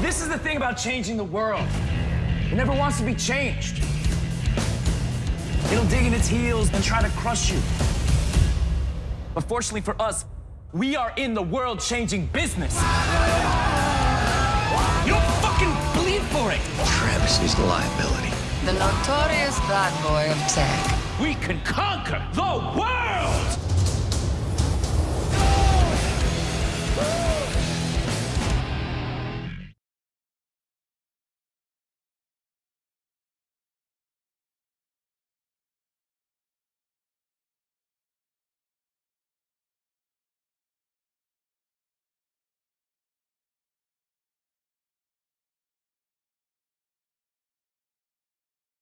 This is the thing about changing the world. It never wants to be changed. It'll dig in its heels and try to crush you. But fortunately for us, we are in the world-changing business. You don't fucking bleed for it. Travis is the liability. The notorious bad boy of tech. We can conquer the world!